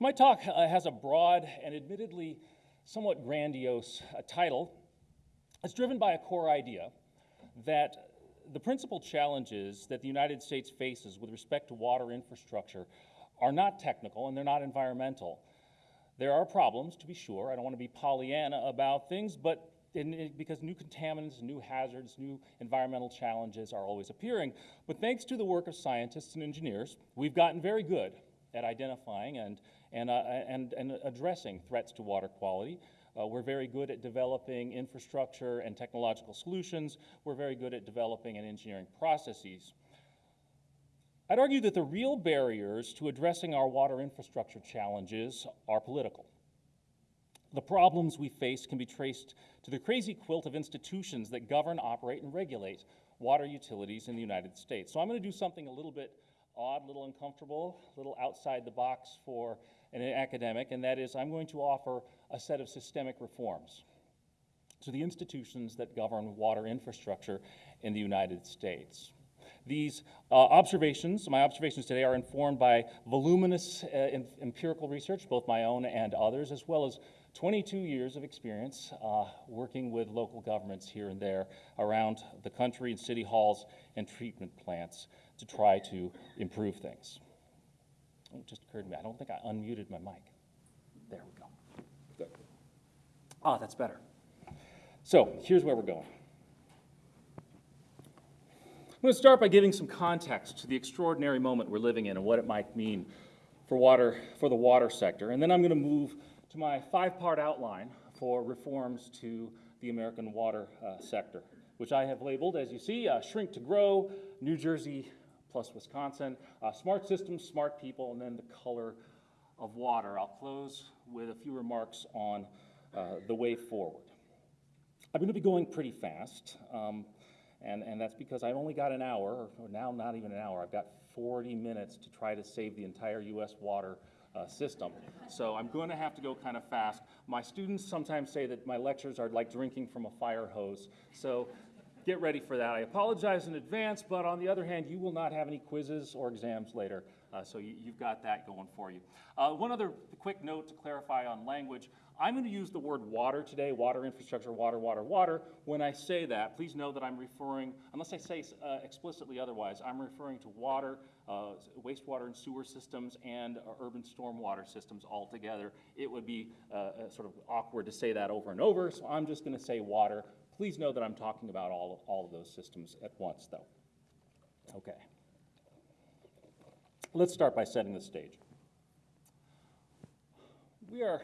My talk uh, has a broad and admittedly somewhat grandiose uh, title. It's driven by a core idea that the principal challenges that the United States faces with respect to water infrastructure are not technical and they're not environmental. There are problems, to be sure. I don't want to be Pollyanna about things, but in, because new contaminants, new hazards, new environmental challenges are always appearing. But thanks to the work of scientists and engineers, we've gotten very good at identifying and, and, uh, and, and addressing threats to water quality. Uh, we're very good at developing infrastructure and technological solutions. We're very good at developing and engineering processes. I'd argue that the real barriers to addressing our water infrastructure challenges are political. The problems we face can be traced to the crazy quilt of institutions that govern, operate, and regulate water utilities in the United States. So I'm going to do something a little bit odd, a little uncomfortable, a little outside the box for an academic, and that is I'm going to offer a set of systemic reforms to the institutions that govern water infrastructure in the United States. These uh, observations, my observations today, are informed by voluminous uh, empirical research, both my own and others, as well as 22 years of experience uh, working with local governments here and there around the country in city halls and treatment plants to try to improve things. Oh, it just occurred to me, I don't think I unmuted my mic. There we go. Ah, that's better. So here's where we're going. I'm going to start by giving some context to the extraordinary moment we're living in and what it might mean for water for the water sector. And then I'm going to move to my five-part outline for reforms to the American water uh, sector, which I have labeled, as you see, uh, shrink to grow, New Jersey plus Wisconsin, uh, smart systems, smart people, and then the color of water. I'll close with a few remarks on uh, the way forward. I'm going to be going pretty fast, um, and, and that's because I've only got an hour, or now not even an hour, I've got 40 minutes to try to save the entire U.S. water uh, system. So I'm going to have to go kind of fast. My students sometimes say that my lectures are like drinking from a fire hose. So get ready for that. I apologize in advance, but on the other hand, you will not have any quizzes or exams later. Uh, so you, have got that going for you. Uh, one other quick note to clarify on language. I'm going to use the word water today, water infrastructure, water, water, water. When I say that, please know that I'm referring, unless I say uh, explicitly otherwise, I'm referring to water, uh, wastewater and sewer systems, and uh, urban stormwater systems all together. It would be uh, uh, sort of awkward to say that over and over, so I'm just going to say water. Please know that I'm talking about all of, all of those systems at once, though. Okay. Let's start by setting the stage. We are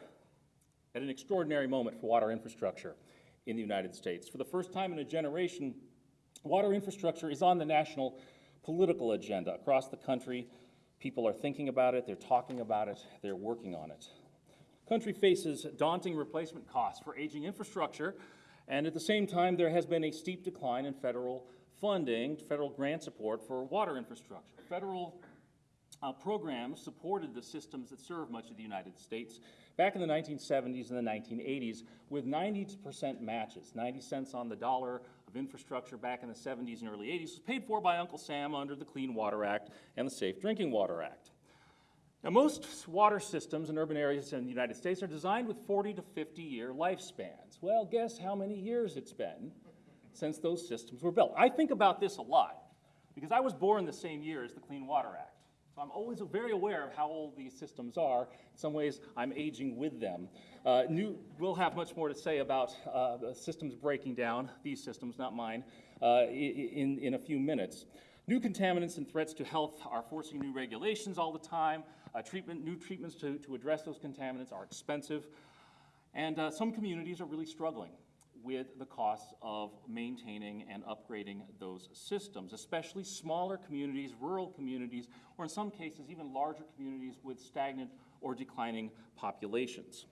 at an extraordinary moment for water infrastructure in the United States. For the first time in a generation, water infrastructure is on the national political agenda. Across the country, people are thinking about it, they're talking about it, they're working on it. Country faces daunting replacement costs for aging infrastructure, and at the same time, there has been a steep decline in federal funding, federal grant support for water infrastructure. Federal uh, programs supported the systems that serve much of the United States back in the 1970s and the 1980s with 90% matches, 90 cents on the dollar of infrastructure back in the 70s and early 80s was paid for by Uncle Sam under the Clean Water Act and the Safe Drinking Water Act. Now, most water systems in urban areas in the United States are designed with 40 to 50 year lifespans. Well, guess how many years it's been since those systems were built? I think about this a lot because I was born the same year as the Clean Water Act. So I'm always very aware of how old these systems are. In some ways, I'm aging with them. Uh, new, we'll have much more to say about uh, systems breaking down, these systems, not mine, uh, in, in a few minutes. New contaminants and threats to health are forcing new regulations all the time. Uh, treatment, new treatments to, to address those contaminants are expensive. And uh, some communities are really struggling with the costs of maintaining and upgrading those systems, especially smaller communities, rural communities, or in some cases even larger communities with stagnant or declining populations.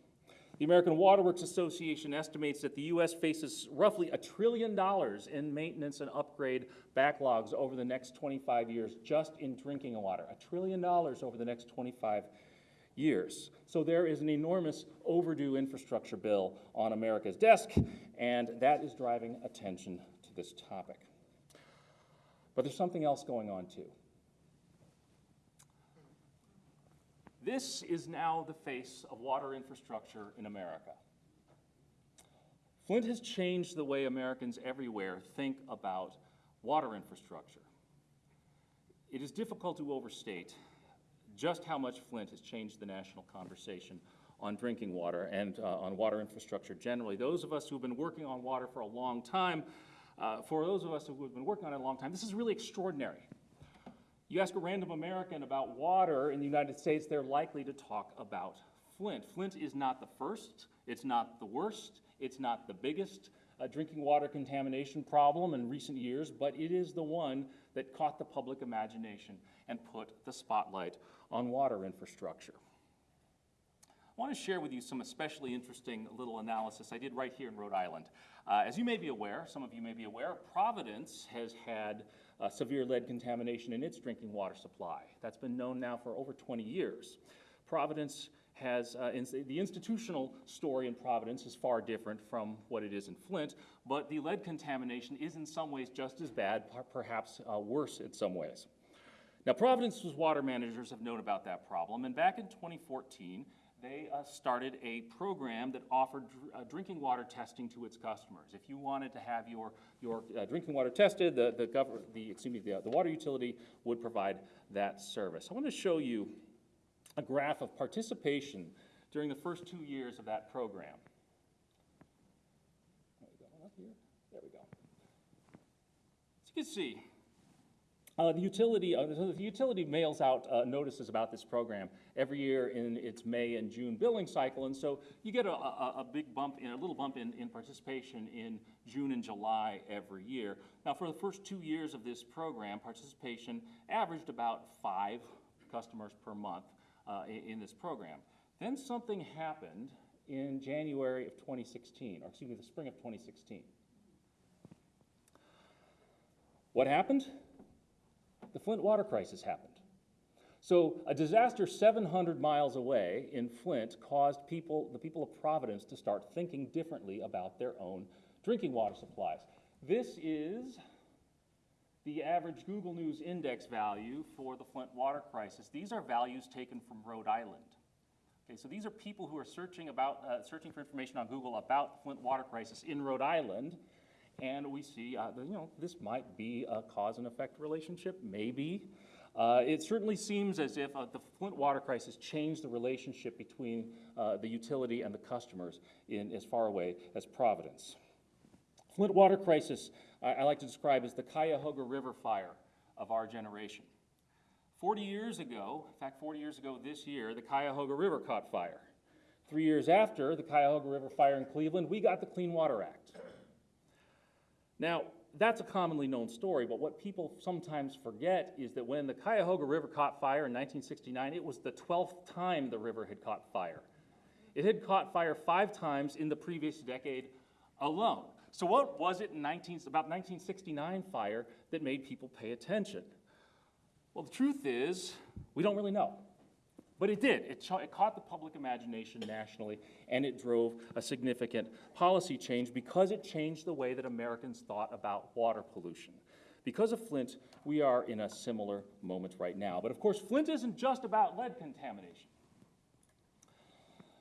The American Water Works Association estimates that the U.S. faces roughly a trillion dollars in maintenance and upgrade backlogs over the next 25 years just in drinking water. A trillion dollars over the next 25 years. So there is an enormous overdue infrastructure bill on America's desk, and that is driving attention to this topic. But there's something else going on too. This is now the face of water infrastructure in America. Flint has changed the way Americans everywhere think about water infrastructure. It is difficult to overstate just how much Flint has changed the national conversation on drinking water and uh, on water infrastructure generally. Those of us who have been working on water for a long time, uh, for those of us who have been working on it a long time, this is really extraordinary. You ask a random American about water in the United States, they're likely to talk about Flint. Flint is not the first, it's not the worst, it's not the biggest uh, drinking water contamination problem in recent years, but it is the one that caught the public imagination and put the spotlight on water infrastructure. I want to share with you some especially interesting little analysis I did right here in Rhode Island. Uh, as you may be aware, some of you may be aware, Providence has had uh, severe lead contamination in its drinking water supply. That's been known now for over 20 years. Providence has, uh, in, the institutional story in Providence is far different from what it is in Flint, but the lead contamination is in some ways just as bad, perhaps uh, worse in some ways. Now, Providence's water managers have known about that problem, and back in 2014, they uh, started a program that offered uh, drinking water testing to its customers. If you wanted to have your, your uh, drinking water tested, the, the, the, excuse me, the, the water utility would provide that service. I want to show you a graph of participation during the first two years of that program. There we go, up. There we go. As you can see, uh, the utility, uh, the utility mails out uh, notices about this program every year in its May and June billing cycle, and so you get a, a, a big bump, in, a little bump in, in participation in June and July every year. Now, for the first two years of this program, participation averaged about five customers per month uh, in, in this program. Then something happened in January of 2016, or excuse me, the spring of 2016. What happened? The Flint water crisis happened. So a disaster 700 miles away in Flint caused people, the people of Providence to start thinking differently about their own drinking water supplies. This is the average Google News index value for the Flint water crisis. These are values taken from Rhode Island. Okay, so these are people who are searching, about, uh, searching for information on Google about the Flint water crisis in Rhode Island and we see, uh, you know, this might be a cause and effect relationship, maybe. Uh, it certainly seems as if uh, the Flint water crisis changed the relationship between uh, the utility and the customers in as far away as Providence. Flint water crisis, I, I like to describe as the Cuyahoga River fire of our generation. 40 years ago, in fact, 40 years ago this year, the Cuyahoga River caught fire. Three years after the Cuyahoga River fire in Cleveland, we got the Clean Water Act. Now, that's a commonly known story, but what people sometimes forget is that when the Cuyahoga River caught fire in 1969, it was the 12th time the river had caught fire. It had caught fire five times in the previous decade alone. So what was it in 19, about 1969 fire that made people pay attention? Well, the truth is, we don't really know. But it did. It, it, caught the public imagination nationally, and it drove a significant policy change because it changed the way that Americans thought about water pollution. Because of Flint, we are in a similar moment right now. But of course, Flint isn't just about lead contamination.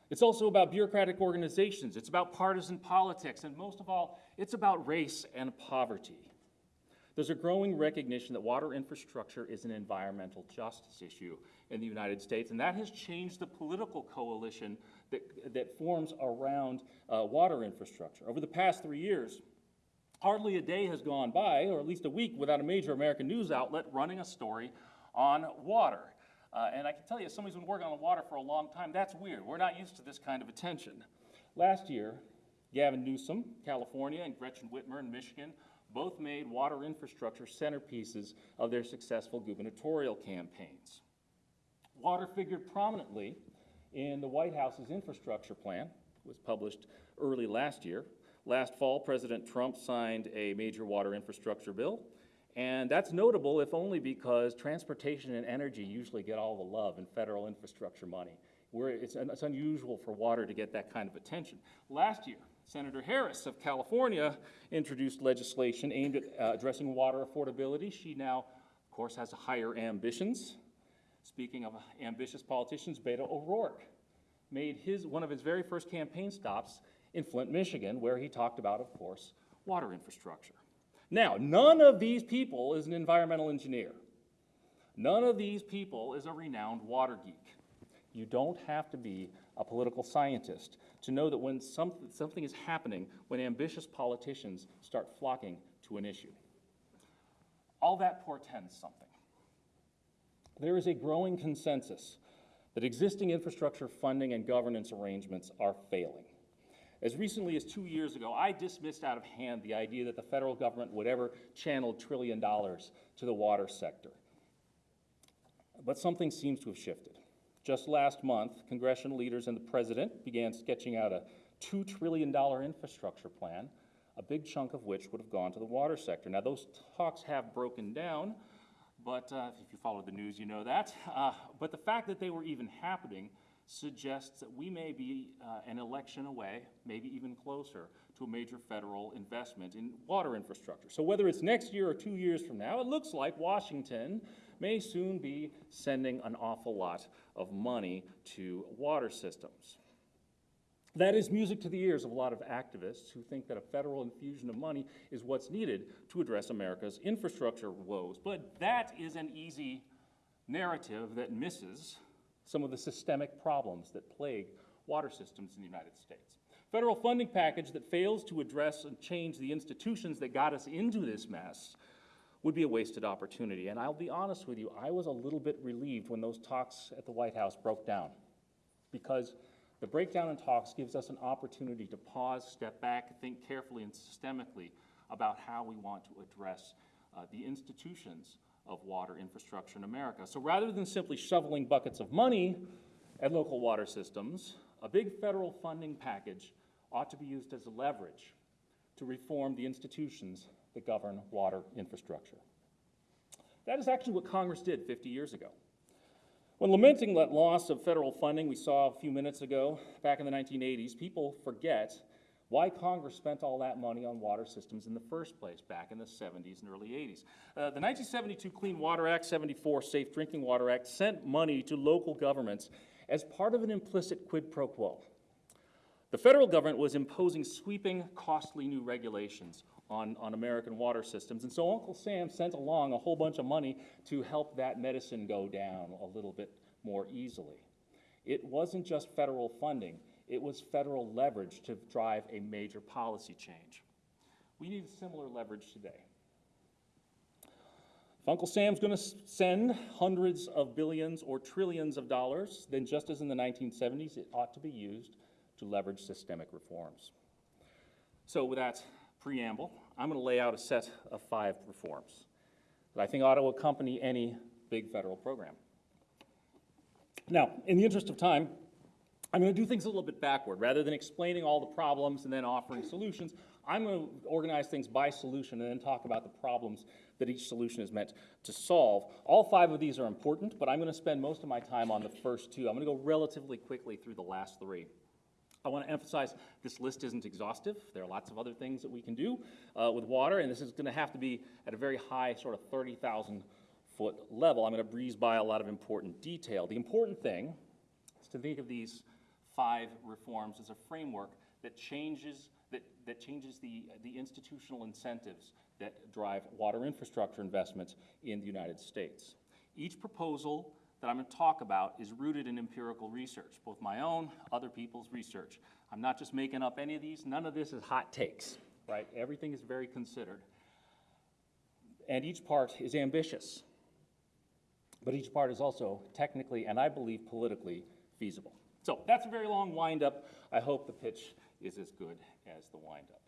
It's also about bureaucratic organizations, it's about partisan politics, and most of all, it's about race and poverty. There's a growing recognition that water infrastructure is an environmental justice issue in the United States, and that has changed the political coalition that, that forms around uh, water infrastructure. Over the past three years, hardly a day has gone by, or at least a week, without a major American news outlet running a story on water. Uh, and I can tell you, as somebody who's been working on water for a long time, that's weird. We're not used to this kind of attention. Last year, Gavin Newsom, California, and Gretchen Whitmer in Michigan both made water infrastructure centerpieces of their successful gubernatorial campaigns. Water figured prominently in the White House's infrastructure plan, was published early last year. Last fall, President Trump signed a major water infrastructure bill, and that's notable if only because transportation and energy usually get all the love in federal infrastructure money. Where it's, it's unusual for water to get that kind of attention. Last year, Senator Harris of California introduced legislation aimed at uh, addressing water affordability. She now, of course, has higher ambitions. Speaking of ambitious politicians, Beto O'Rourke made his, one of his very first campaign stops in Flint, Michigan, where he talked about, of course, water infrastructure. Now, none of these people is an environmental engineer. None of these people is a renowned water geek. You don't have to be a political scientist to know that when some, something is happening, when ambitious politicians start flocking to an issue. All that portends something. There is a growing consensus that existing infrastructure funding and governance arrangements are failing. As recently as two years ago, I dismissed out of hand the idea that the federal government would ever channel trillion dollars to the water sector. But something seems to have shifted. Just last month, congressional leaders and the president began sketching out a $2 trillion infrastructure plan, a big chunk of which would have gone to the water sector. Now, those talks have broken down, but uh, if you follow the news, you know that. Uh, but the fact that they were even happening suggests that we may be uh, an election away, maybe even closer, to a major federal investment in water infrastructure. So whether it's next year or two years from now, it looks like Washington may soon be sending an awful lot of money to water systems. That is music to the ears of a lot of activists who think that a federal infusion of money is what's needed to address America's infrastructure woes. But that is an easy narrative that misses some of the systemic problems that plague water systems in the United States. Federal funding package that fails to address and change the institutions that got us into this mess would be a wasted opportunity. And I'll be honest with you, I was a little bit relieved when those talks at the White House broke down because the breakdown in talks gives us an opportunity to pause, step back, think carefully and systemically about how we want to address uh, the institutions of water infrastructure in America. So rather than simply shoveling buckets of money at local water systems, a big federal funding package ought to be used as a leverage to reform the institutions that govern water infrastructure. That is actually what Congress did 50 years ago. When lamenting that loss of federal funding we saw a few minutes ago, back in the 1980s, people forget why Congress spent all that money on water systems in the first place back in the 70s and early 80s. Uh, the 1972 Clean Water Act, 74 Safe Drinking Water Act sent money to local governments as part of an implicit quid pro quo. The federal government was imposing sweeping, costly new regulations on, on American water systems. And so Uncle Sam sent along a whole bunch of money to help that medicine go down a little bit more easily. It wasn't just federal funding, it was federal leverage to drive a major policy change. We need similar leverage today. If Uncle Sam's going to send hundreds of billions or trillions of dollars, then just as in the 1970s, it ought to be used to leverage systemic reforms. So with that preamble, I'm going to lay out a set of five reforms that I think ought to accompany any big federal program. Now, in the interest of time, I'm going to do things a little bit backward. Rather than explaining all the problems and then offering solutions, I'm going to organize things by solution and then talk about the problems that each solution is meant to solve. All five of these are important, but I'm going to spend most of my time on the first two. I'm going to go relatively quickly through the last three. I want to emphasize this list isn't exhaustive. There are lots of other things that we can do uh, with water, and this is going to have to be at a very high, sort of 30,000 foot level. I'm going to breeze by a lot of important detail. The important thing is to think of these five reforms as a framework that changes, that, that changes the, the institutional incentives that drive water infrastructure investments in the United States. Each proposal that I'm going to talk about is rooted in empirical research, both my own, other people's research. I'm not just making up any of these. None of this is hot takes, right? Everything is very considered. And each part is ambitious. But each part is also technically and I believe politically feasible. So that's a very long windup. I hope the pitch is as good as the windup.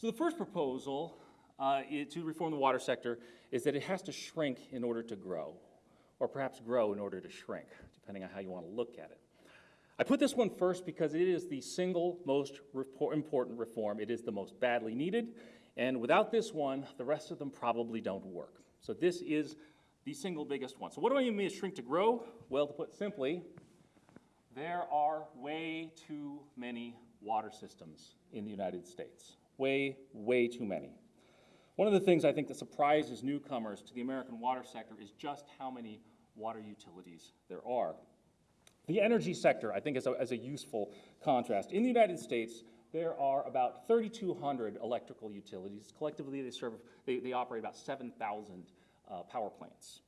So the first proposal uh, to reform the water sector is that it has to shrink in order to grow or perhaps grow in order to shrink, depending on how you want to look at it. I put this one first because it is the single most important reform. It is the most badly needed, and without this one, the rest of them probably don't work. So this is the single biggest one. So what do I mean by shrink to grow? Well, to put simply, there are way too many water systems in the United States. Way, way too many. One of the things I think that surprises newcomers to the American water sector is just how many water utilities there are. The energy sector, I think, is a, is a useful contrast. In the United States, there are about 3,200 electrical utilities. Collectively, they serve, they, they operate about 7,000 uh, power plants.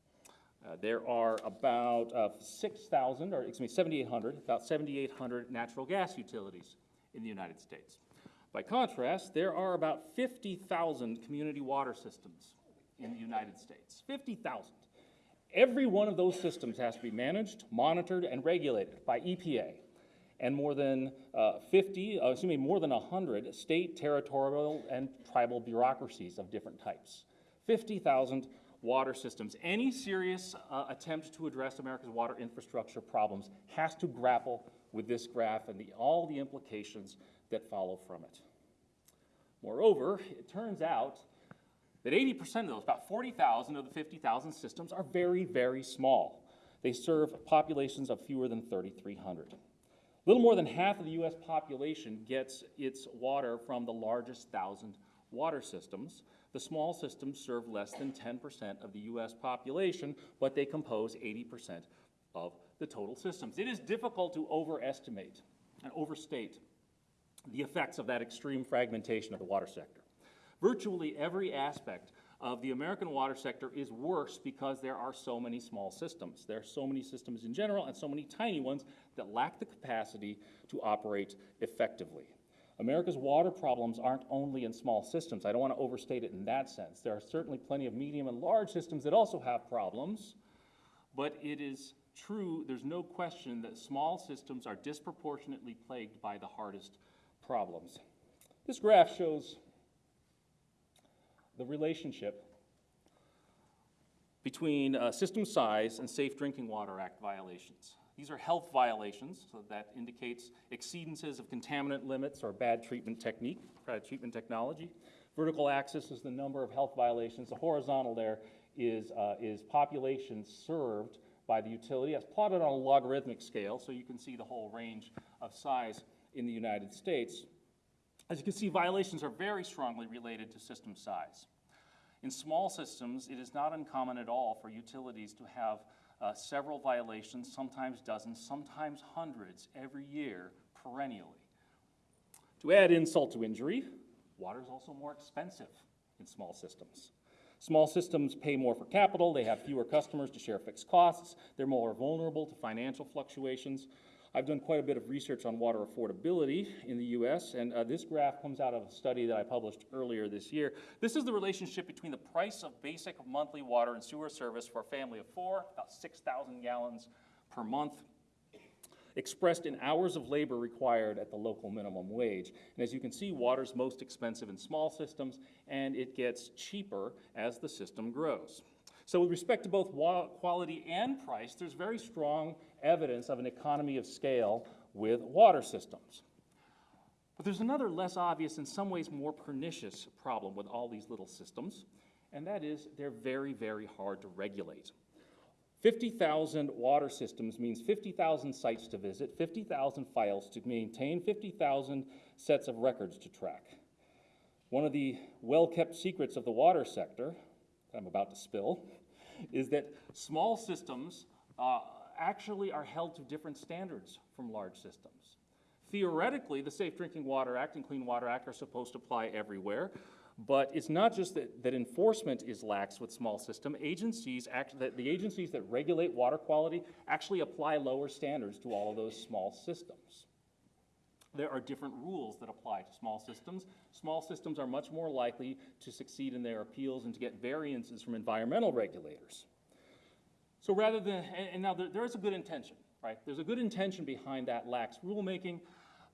Uh, there are about uh, 6,000, or excuse me, 7,800, about 7,800 natural gas utilities in the United States. By contrast, there are about 50,000 community water systems in the United States. 50,000. Every one of those systems has to be managed, monitored, and regulated by EPA and more than uh, 50, uh, excuse me, more than 100 state, territorial, and tribal bureaucracies of different types. 50,000 water systems. Any serious uh, attempt to address America's water infrastructure problems has to grapple with this graph and the, all the implications that follow from it. Moreover, it turns out that 80% of those, about 40,000 of the 50,000 systems, are very, very small. They serve populations of fewer than 3,300. Little more than half of the US population gets its water from the largest thousand water systems. The small systems serve less than 10% of the US population, but they compose 80% of the total systems. It is difficult to overestimate and overstate the effects of that extreme fragmentation of the water sector. Virtually every aspect of the American water sector is worse because there are so many small systems. There are so many systems in general and so many tiny ones that lack the capacity to operate effectively. America's water problems aren't only in small systems. I don't want to overstate it in that sense. There are certainly plenty of medium and large systems that also have problems, but it is true, there's no question that small systems are disproportionately plagued by the hardest problems. This graph shows the relationship between uh, system size and Safe Drinking Water Act violations. These are health violations, so that indicates exceedances of contaminant limits or bad treatment technique, bad treatment technology. Vertical axis is the number of health violations. The horizontal there is, uh, is population served by the utility as plotted on a logarithmic scale, so you can see the whole range of size in the United States. As you can see, violations are very strongly related to system size. In small systems, it is not uncommon at all for utilities to have uh, several violations, sometimes dozens, sometimes hundreds every year, perennially. To add insult to injury, water is also more expensive in small systems. Small systems pay more for capital, they have fewer customers to share fixed costs, they're more vulnerable to financial fluctuations, I've done quite a bit of research on water affordability in the US, and uh, this graph comes out of a study that I published earlier this year. This is the relationship between the price of basic monthly water and sewer service for a family of four, about 6,000 gallons per month, expressed in hours of labor required at the local minimum wage. And as you can see, water's most expensive in small systems, and it gets cheaper as the system grows. So with respect to both quality and price, there's very strong evidence of an economy of scale with water systems. But there's another less obvious, in some ways more pernicious problem with all these little systems, and that is they're very, very hard to regulate. 50,000 water systems means 50,000 sites to visit, 50,000 files to maintain, 50,000 sets of records to track. One of the well-kept secrets of the water sector, that I'm about to spill, is that small systems uh, actually are held to different standards from large systems. Theoretically, the Safe Drinking Water Act and Clean Water Act are supposed to apply everywhere, but it's not just that, that enforcement is lax with small system. Agencies, act, the, the agencies that regulate water quality actually apply lower standards to all of those small systems. There are different rules that apply to small systems. Small systems are much more likely to succeed in their appeals and to get variances from environmental regulators. So rather than, and, now there, there is a good intention, right? There's a good intention behind that lax rulemaking.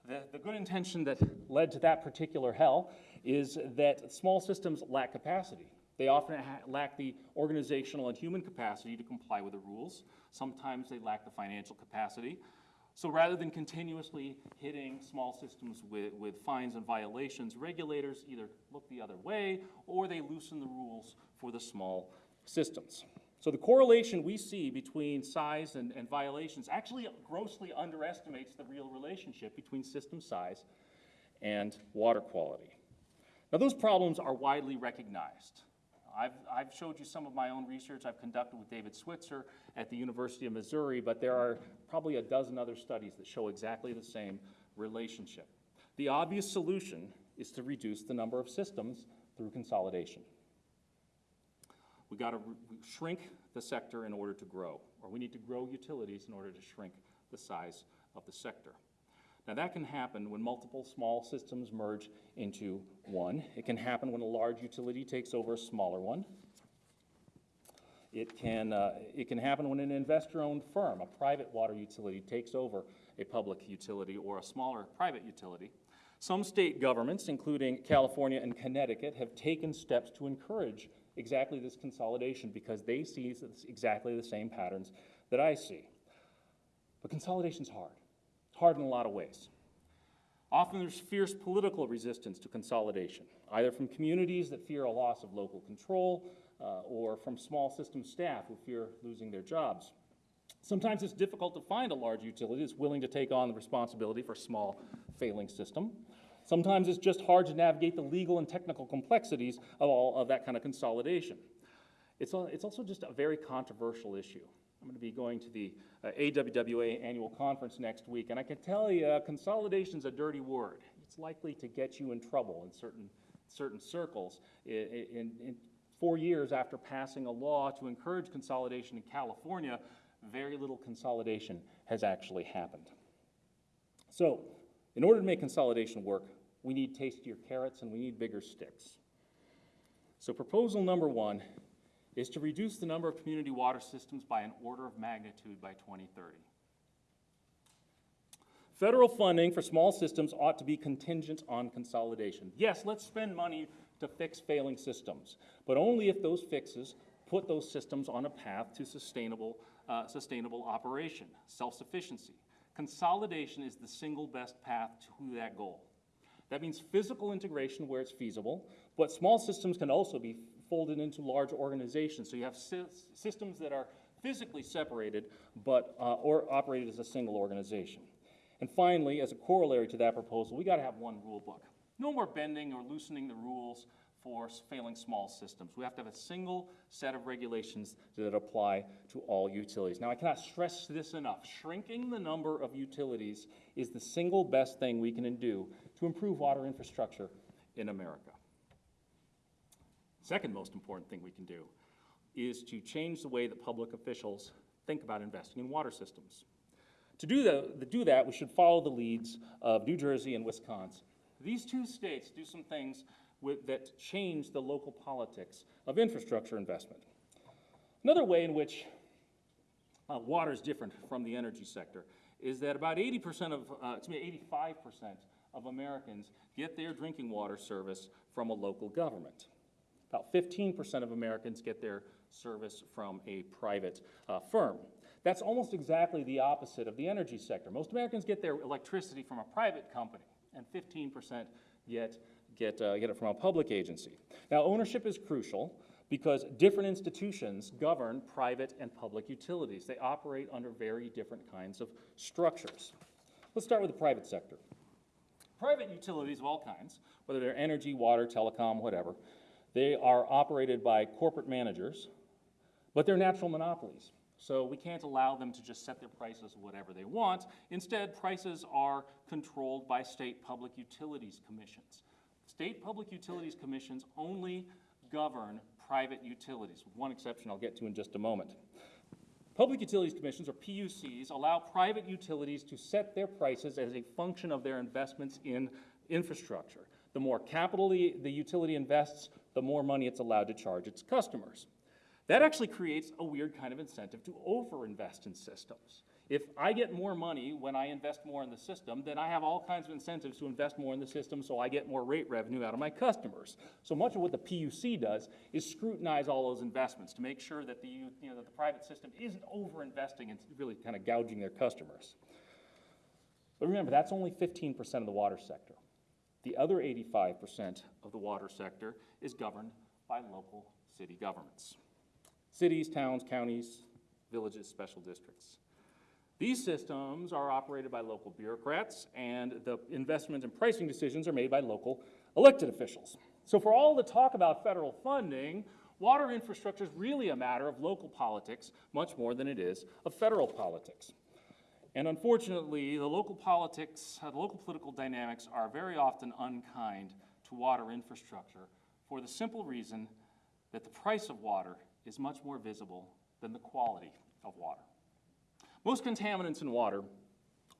The, the good intention that led to that particular hell is that small systems lack capacity. They often lack the organizational and human capacity to comply with the rules. Sometimes they lack the financial capacity. So rather than continuously hitting small systems with, with fines and violations, regulators either look the other way or they loosen the rules for the small systems. So the correlation we see between size and, and violations actually grossly underestimates the real relationship between system size and water quality. Now those problems are widely recognized. I've, I've showed you some of my own research I've conducted with David Switzer at the University of Missouri, but there are probably a dozen other studies that show exactly the same relationship. The obvious solution is to reduce the number of systems through consolidation. We got to shrink the sector in order to grow, or we need to grow utilities in order to shrink the size of the sector. Now, that can happen when multiple small systems merge into one. It can happen when a large utility takes over a smaller one. It can, uh, it can happen when an investor-owned firm, a private water utility, takes over a public utility or a smaller private utility. Some state governments, including California and Connecticut, have taken steps to encourage exactly this consolidation because they see exactly the same patterns that I see. But consolidation's hard. It's hard in a lot of ways. Often there's fierce political resistance to consolidation, either from communities that fear a loss of local control uh, or from small system staff who fear losing their jobs. Sometimes it's difficult to find a large utility that's willing to take on the responsibility for a small failing system. Sometimes it's just hard to navigate the legal and technical complexities of all of that kind of consolidation. It's, it's also just a very controversial issue. I'm going to be going to the uh, AWWA annual conference next week, and I can tell you, uh, consolidation's a dirty word. It's likely to get you in trouble in certain, certain circles. In, in, in four years after passing a law to encourage consolidation in California, very little consolidation has actually happened. So, in order to make consolidation work, we need tastier carrots and we need bigger sticks. So proposal number one is to reduce the number of community water systems by an order of magnitude by 2030. Federal funding for small systems ought to be contingent on consolidation. Yes, let's spend money to fix failing systems, but only if those fixes put those systems on a path to sustainable, uh, sustainable operation, self-sufficiency. Consolidation is the single best path to that goal. That means physical integration where it's feasible, but small systems can also be folded into large organizations. So you have sy systems that are physically separated, but uh, or operated as a single organization. And finally, as a corollary to that proposal, we got to have one rule book. No more bending or loosening the rules for failing small systems. We have to have a single set of regulations that apply to all utilities. Now, I cannot stress this enough. Shrinking the number of utilities is the single best thing we can do to improve water infrastructure in America. Second most important thing we can do is to change the way that public officials think about investing in water systems. To do, the, to do that, we should follow the leads of New Jersey and Wisconsin. These two states do some things with, that change the local politics of infrastructure investment. Another way in which uh, water is different from the energy sector is that about 80% of, uh, excuse me, 85% of Americans get their drinking water service from a local government. About 15% of Americans get their service from a private uh, firm. That's almost exactly the opposite of the energy sector. Most Americans get their electricity from a private company, and 15% get, get, uh, get it from a public agency. Now, ownership is crucial because different institutions govern private and public utilities. They operate under very different kinds of structures. Let's start with the private sector. Private utilities of all kinds, whether they're energy, water, telecom, whatever, they are operated by corporate managers, but they're natural monopolies. So we can't allow them to just set their prices whatever they want. Instead, prices are controlled by state public utilities commissions. State public utilities commissions only govern private utilities, one exception I'll get to in just a moment. Public Utilities Commissions, or PUCs, allow private utilities to set their prices as a function of their investments in infrastructure. The more capital the, the utility invests, the more money it's allowed to charge its customers. That actually creates a weird kind of incentive to overinvest in systems. If I get more money when I invest more in the system, then I have all kinds of incentives to invest more in the system so I get more rate revenue out of my customers. So much of what the PUC does is scrutinize all those investments to make sure that the, you know, that the private system isn't overinvesting and really kind of gouging their customers. But remember, that's only 15% of the water sector. The other 85% of the water sector is governed by local city governments. Cities, towns, counties, villages, special districts. These systems are operated by local bureaucrats, and the investment and pricing decisions are made by local elected officials. So for all the talk about federal funding, Water infrastructure is really a matter of local politics much more than it is of federal politics. And unfortunately, the local politics, uh, the local political dynamics are very often unkind to water infrastructure for the simple reason that the price of water is much more visible than the quality of water. Most contaminants in water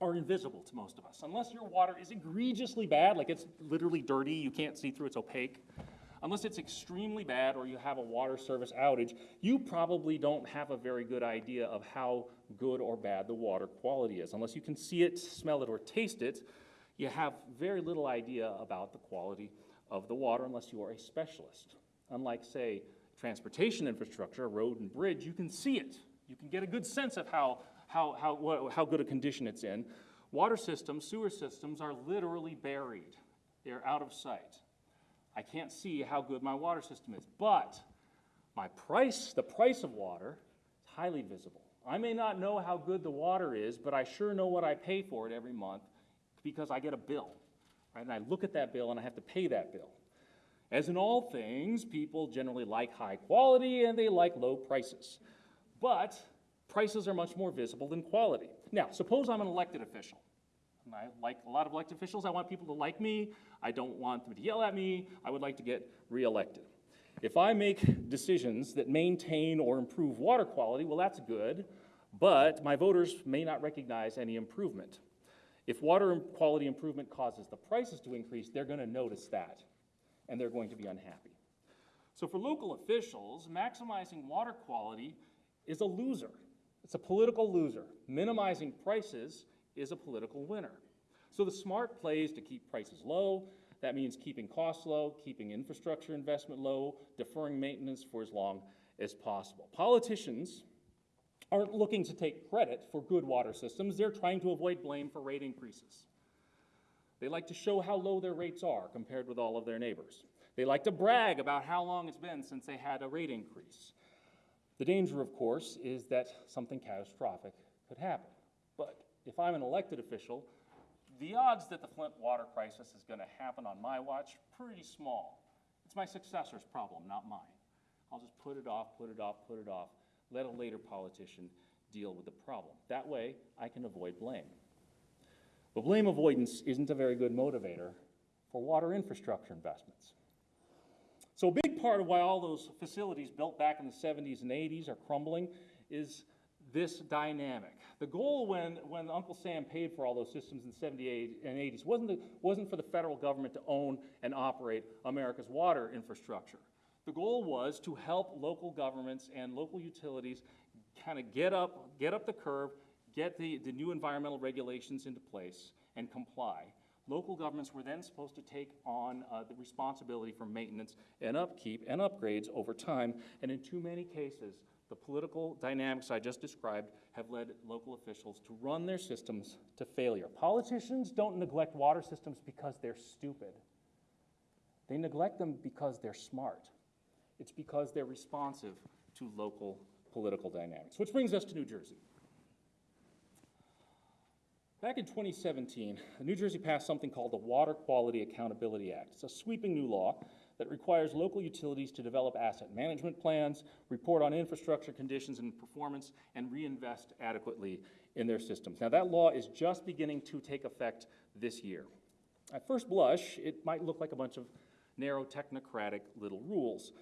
are invisible to most of us. Unless your water is egregiously bad, like it's literally dirty, you can't see through, it's opaque. Unless it's extremely bad or you have a water service outage, you probably don't have a very good idea of how good or bad the water quality is. Unless you can see it, smell it, or taste it, you have very little idea about the quality of the water unless you are a specialist. Unlike, say, transportation infrastructure, road and bridge, you can see it. You can get a good sense of how, how, how, what, how good a condition it's in. Water systems, sewer systems are literally buried. They're out of sight. I can't see how good my water system is, but my price, the price of water, is highly visible. I may not know how good the water is, but I sure know what I pay for it every month because I get a bill, right? And I look at that bill and I have to pay that bill. As in all things, people generally like high quality and they like low prices. But prices are much more visible than quality. Now, suppose I'm an elected official. And I like a lot of elected officials. I want people to like me. I don't want them to yell at me. I would like to get reelected. If I make decisions that maintain or improve water quality, well, that's good, but my voters may not recognize any improvement. If water quality improvement causes the prices to increase, they're going to notice that, and they're going to be unhappy. So for local officials, maximizing water quality is a loser. It's a political loser. Minimizing prices is a political winner. So the smart play is to keep prices low. That means keeping costs low, keeping infrastructure investment low, deferring maintenance for as long as possible. Politicians aren't looking to take credit for good water systems. They're trying to avoid blame for rate increases. They like to show how low their rates are compared with all of their neighbors. They like to brag about how long it's been since they had a rate increase. The danger, of course, is that something catastrophic could happen. But if I'm an elected official, the odds that the Flint water crisis is going to happen on my watch, pretty small. It's my successor's problem, not mine. I'll just put it off, put it off, put it off. Let a later politician deal with the problem. That way, I can avoid blame. But blame avoidance isn't a very good motivator for water infrastructure investments. So part of why all those facilities built back in the 70s and 80s are crumbling is this dynamic. The goal when, when Uncle Sam paid for all those systems in the 70s and 80s wasn't, the, wasn't for the federal government to own and operate America's water infrastructure. The goal was to help local governments and local utilities kind of get up, get up the curve, get the, the new environmental regulations into place, and comply. Local governments were then supposed to take on uh, the responsibility for maintenance and upkeep and upgrades over time, and in too many cases, the political dynamics I just described have led local officials to run their systems to failure. Politicians don't neglect water systems because they're stupid. They neglect them because they're smart. It's because they're responsive to local political dynamics. Which brings us to New Jersey. Back in 2017, New Jersey passed something called the Water Quality Accountability Act. It's a sweeping new law that requires local utilities to develop asset management plans, report on infrastructure conditions and performance, and reinvest adequately in their systems. Now, that law is just beginning to take effect this year. At first blush, it might look like a bunch of narrow technocratic little rules,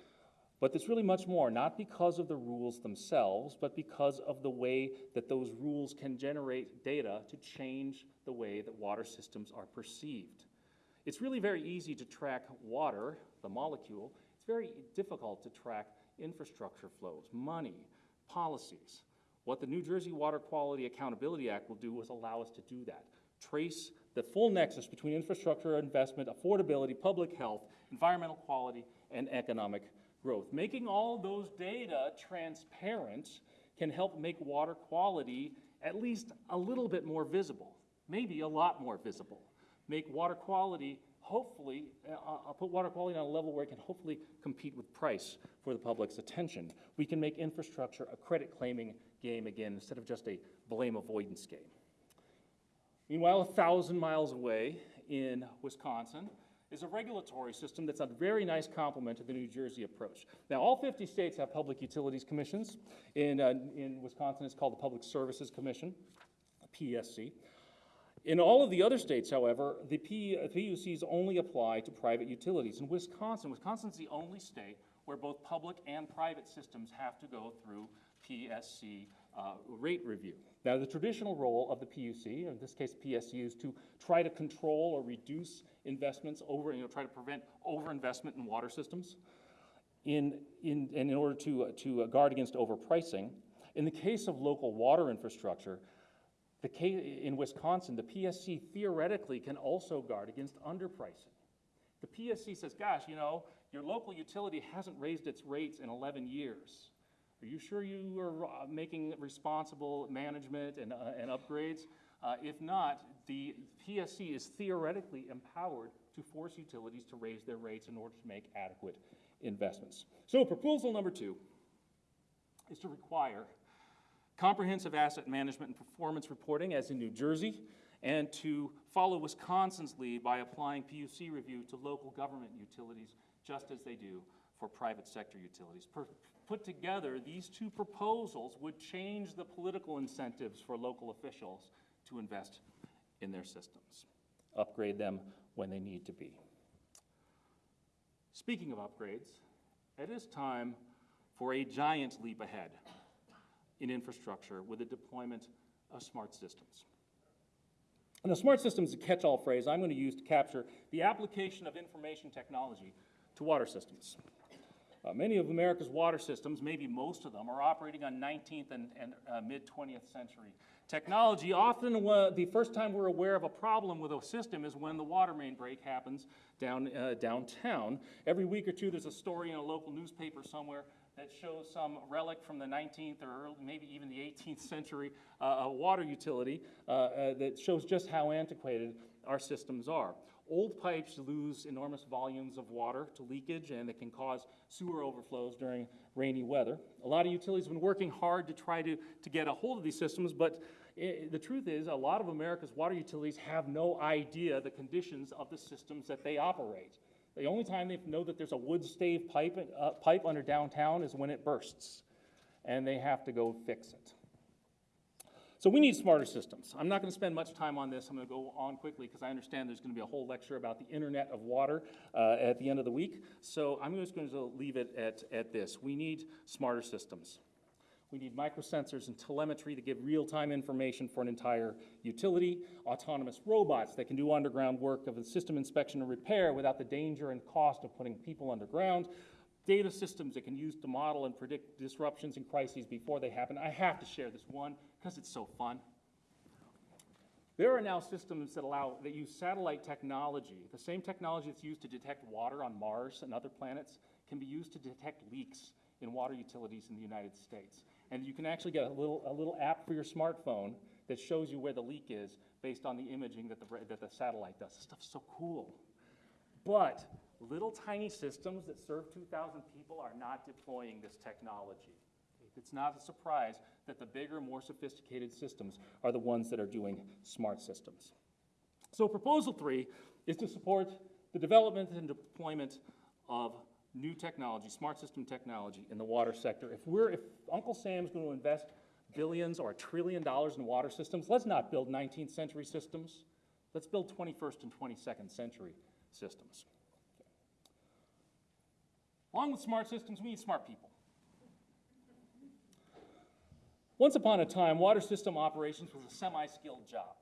but there's really much more, not because of the rules themselves, but because of the way that those rules can generate data to change the way that water systems are perceived. It's really very easy to track water, the molecule. It's very difficult to track infrastructure flows, money, policies. What the New Jersey Water Quality Accountability Act will do is allow us to do that. Trace the full nexus between infrastructure investment, affordability, public health, environmental quality, and economic growth. Making all those data transparent can help make water quality at least a little bit more visible, maybe a lot more visible. Make water quality, hopefully, uh, uh, put water quality on a level where it can hopefully compete with price for the public's attention. We can make infrastructure a credit claiming game again instead of just a blame avoidance game. Meanwhile, a thousand miles away in Wisconsin, is a regulatory system that's a very nice complement to the New Jersey approach. Now, all 50 states have public utilities commissions. In, uh, in Wisconsin, it's called the Public Services Commission, PSC. In all of the other states, however, the P, PUCs only apply to private utilities. In Wisconsin, Wisconsin's the only state where both public and private systems have to go through PSC uh, rate review. Now, the traditional role of the PUC, in this case PSC, is to try to control or reduce investments over, you know, try to prevent overinvestment in water systems in, in, and in order to, uh, to uh, guard against overpricing. In the case of local water infrastructure, the case, in Wisconsin, the PSC theoretically can also guard against underpricing. The PSC says, gosh, you know, your local utility hasn't raised its rates in 11 years. Are you sure you are uh, making responsible management and, uh, and upgrades? Uh, if not, the PSC is theoretically empowered to force utilities to raise their rates in order to make adequate investments. So proposal number two is to require comprehensive asset management and performance reporting as in New Jersey, and to follow Wisconsin's lead by applying PUC review to local government utilities just as they do for private sector utilities. Per put together, these two proposals would change the political incentives for local officials to invest in their systems, upgrade them when they need to be. Speaking of upgrades, it is time for a giant leap ahead in infrastructure with the deployment of smart systems. And a smart system is a catch-all phrase I'm going to use to capture the application of information technology to water systems. Uh, many of America's water systems, maybe most of them, are operating on 19th and, and uh, mid 20th century technology. Often, uh, the first time we're aware of a problem with a system is when the water main break happens down, uh, downtown. Every week or two, there's a story in a local newspaper somewhere that shows some relic from the 19th or early, maybe even the 18th century uh, water utility uh, that shows just how antiquated our systems are. Old pipes lose enormous volumes of water to leakage and it can cause sewer overflows during rainy weather. A lot of utilities have been working hard to try to, to get a hold of these systems, but it, the truth is a lot of America's water utilities have no idea the conditions of the systems that they operate. The only time they know that there's a wood stave pipe, uh, pipe under downtown is when it bursts, and they have to go fix it. So we need smarter systems. I'm not going to spend much time on this. I'm going to go on quickly because I understand there's going to be a whole lecture about the Internet of Water uh, at the end of the week. So I'm just going to leave it at, at this. We need smarter systems. We need microsensors and telemetry to give real-time information for an entire utility, autonomous robots that can do underground work of system inspection and repair without the danger and cost of putting people underground, data systems that can use to model and predict disruptions and crises before they happen. I have to share this one because it's so fun. There are now systems that allow, that use satellite technology. The same technology that's used to detect water on Mars and other planets can be used to detect leaks in water utilities in the United States. And you can actually get a little, a little app for your smartphone that shows you where the leak is based on the imaging that the, that the satellite does. This stuff's so cool. But little tiny systems that serve 2,000 people are not deploying this technology. It's not a surprise that the bigger, more sophisticated systems are the ones that are doing smart systems. So proposal three is to support the development and deployment of new technology, smart system technology in the water sector. If we're, if Uncle Sam's going to invest billions or a trillion dollars in water systems, let's not build 19th century systems. Let's build 21st and 22nd century systems. Along with smart systems, we need smart people. Once upon a time, water system operations was a semi-skilled job.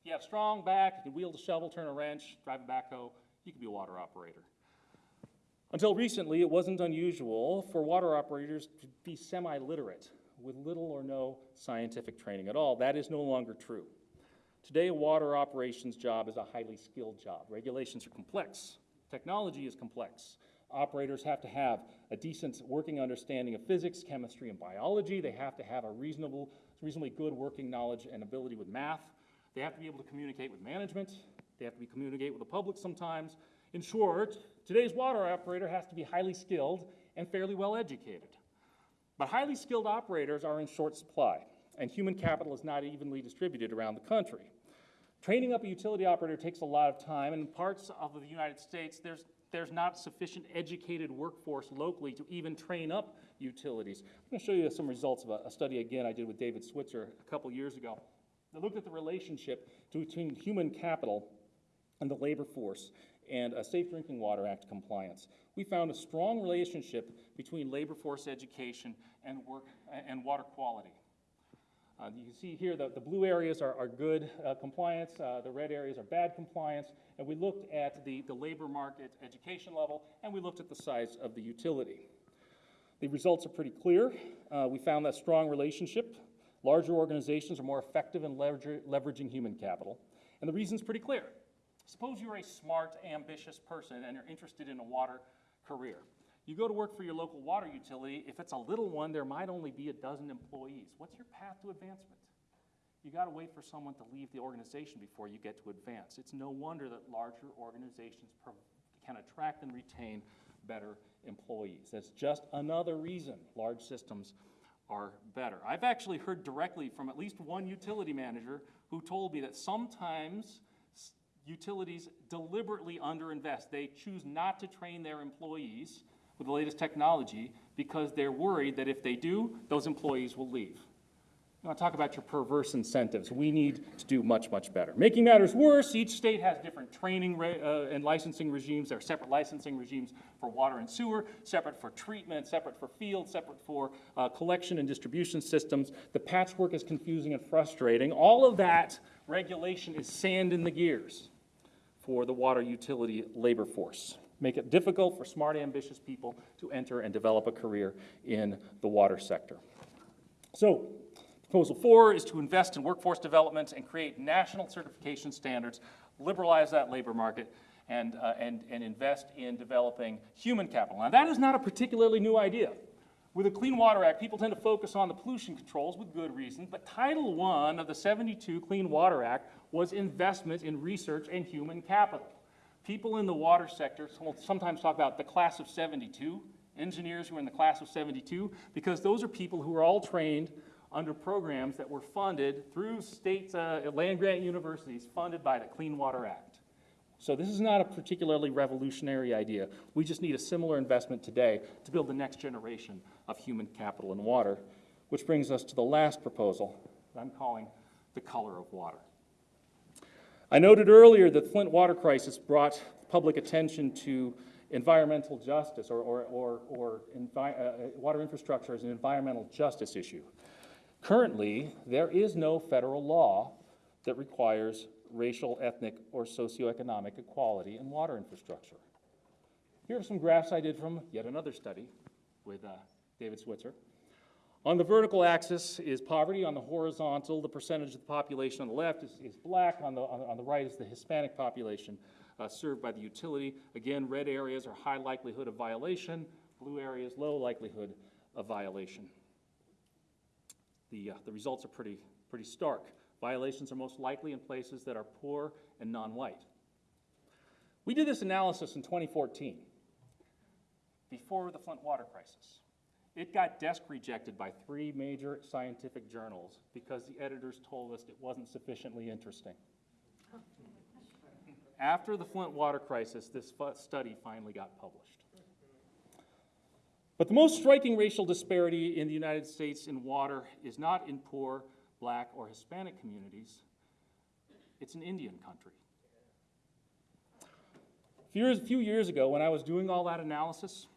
If you have strong back, you can wield a shovel, turn a wrench, drive a backhoe, you can be a water operator. Until recently, it wasn't unusual for water operators to be semi-literate with little or no scientific training at all. That is no longer true. Today, a water operations job is a highly skilled job. Regulations are complex. Technology is complex. Operators have to have a decent working understanding of physics, chemistry, and biology. They have to have a reasonable, reasonably good working knowledge and ability with math. They have to be able to communicate with management. They have to be communicate with the public sometimes. In short, today's water operator has to be highly skilled and fairly well educated. But highly skilled operators are in short supply, and human capital is not evenly distributed around the country. Training up a utility operator takes a lot of time, and in parts of the United States, there's, there's not sufficient educated workforce locally to even train up utilities. I'm going to show you some results of a, a study again I did with David Switzer a couple years ago. I looked at the relationship between human capital and the labor force and a Safe Drinking Water Act compliance. We found a strong relationship between labor force education and work and water quality. Uh, you can see here that the blue areas are, are good uh, compliance, uh, the red areas are bad compliance, and we looked at the, the labor market education level, and we looked at the size of the utility. The results are pretty clear. Uh, we found that strong relationship. Larger organizations are more effective in lever leveraging human capital. And the reason's pretty clear. Suppose you're a smart, ambitious person and you're interested in a water career. You go to work for your local water utility. If it's a little one, there might only be a dozen employees. What's your path to advancement? You got to wait for someone to leave the organization before you get to advance. It's no wonder that larger organizations can attract and retain better employees. That's just another reason large systems are better. I've actually heard directly from at least one utility manager who told me that sometimes utilities deliberately underinvest. They choose not to train their employees with the latest technology because they're worried that if they do, those employees will leave. Want to talk about your perverse incentives. We need to do much, much better. Making matters worse, each state has different training uh, and licensing regimes. There are separate licensing regimes for water and sewer, separate for treatment, separate for field, separate for uh, collection and distribution systems. The patchwork is confusing and frustrating. All of that regulation is sand in the gears for the water utility labor force. Make it difficult for smart, ambitious people to enter and develop a career in the water sector. So, proposal four is to invest in workforce development and create national certification standards, liberalize that labor market, and, uh, and, and invest in developing human capital. Now, that is not a particularly new idea. With the Clean Water Act, people tend to focus on the pollution controls with good reason, but Title I of the 72 Clean Water Act was investment in research and human capital. People in the water sector sometimes talk about the class of 72, engineers who are in the class of 72, because those are people who are all trained under programs that were funded through state uh, land-grant universities funded by the Clean Water Act. So this is not a particularly revolutionary idea. We just need a similar investment today to build the next generation of human capital in water, which brings us to the last proposal that I'm calling the color of water. I noted earlier that the Flint water crisis brought public attention to environmental justice or, or, or, or envi uh, water infrastructure as an environmental justice issue. Currently, there is no federal law that requires racial, ethnic, or socioeconomic equality in water infrastructure. Here are some graphs I did from yet another study with uh, David Switzer. On the vertical axis is poverty. On the horizontal, the percentage of the population on the left is, is black. On the, on, on, the right is the Hispanic population uh, served by the utility. Again, red areas are high likelihood of violation. Blue areas, low likelihood of violation. The, uh, the results are pretty, pretty stark. Violations are most likely in places that are poor and non-white. We did this analysis in 2014, before the Flint water crisis. It got desk rejected by three major scientific journals because the editors told us it wasn't sufficiently interesting. After the Flint water crisis, this study finally got published. But the most striking racial disparity in the United States in water is not in poor, black, or Hispanic communities. It's an Indian country. A few years ago, when I was doing all that analysis,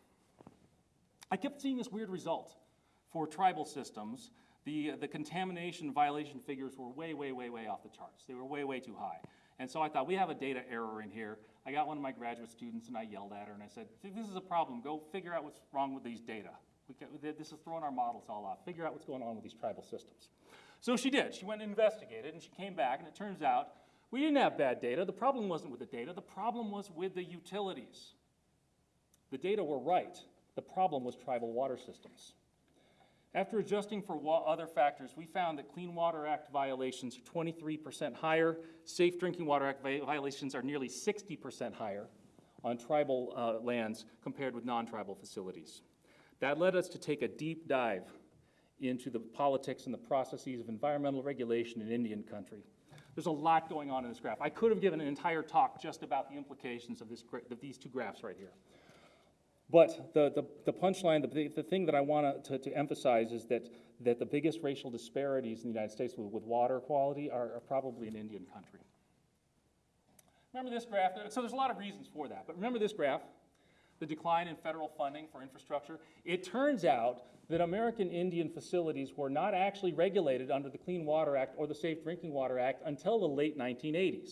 I kept seeing this weird result for tribal systems. The, the contamination violation figures were way, way, way, way off the charts. They were way, way too high. And so I thought, we have a data error in here. I got one of my graduate students and I yelled at her and I said, this is a problem. Go figure out what's wrong with these data. this is throwing our models all off. Figure out what's going on with these tribal systems. So she did. She went and investigated and she came back and it turns out we didn't have bad data. The problem wasn't with the data. The problem was with the utilities. The data were right. The problem was tribal water systems. After adjusting for other factors, we found that Clean Water Act violations are 23% higher. Safe Drinking Water Act violations are nearly 60% higher on tribal uh, lands compared with non-tribal facilities. That led us to take a deep dive into the politics and the processes of environmental regulation in Indian country. There's a lot going on in this graph. I could have given an entire talk just about the implications of, this, of these two graphs right here. But the, the, the punchline, the, the thing that I want to, to emphasize is that, that the biggest racial disparities in the United States with, with water quality are, are probably in Indian country. Remember this graph? So there's a lot of reasons for that, but remember this graph? The decline in federal funding for infrastructure. It turns out that American Indian facilities were not actually regulated under the Clean Water Act or the Safe Drinking Water Act until the late 1980s.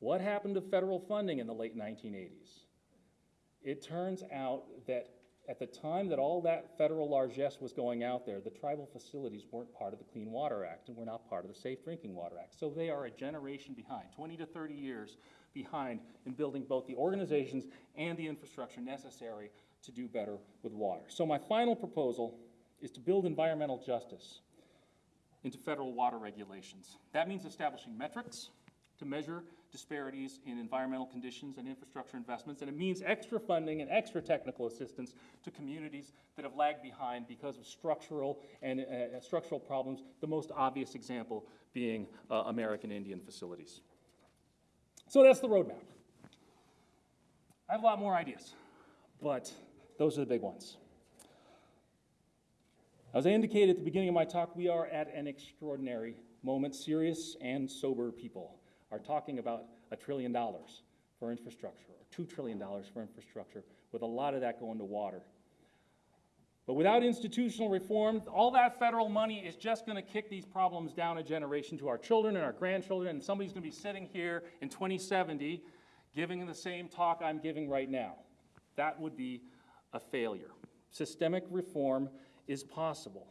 What happened to federal funding in the late 1980s? It turns out that at the time that all that federal largesse was going out there, the tribal facilities weren't part of the Clean Water Act and were not part of the Safe Drinking Water Act. So they are a generation behind, 20 to 30 years behind in building both the organizations and the infrastructure necessary to do better with water. So my final proposal is to build environmental justice into federal water regulations. That means establishing metrics to measure disparities in environmental conditions and infrastructure investments, and it means extra funding and extra technical assistance to communities that have lagged behind because of structural and uh, structural problems, the most obvious example being uh, American Indian facilities. So that's the roadmap. I have a lot more ideas, but those are the big ones. As I indicated at the beginning of my talk, we are at an extraordinary moment. Serious and sober people are talking about a trillion dollars for infrastructure, or two trillion dollars for infrastructure, with a lot of that going to water. But without institutional reform, all that federal money is just going to kick these problems down a generation to our children and our grandchildren, and somebody's going to be sitting here in 2070 giving the same talk I'm giving right now. That would be a failure. Systemic reform is possible.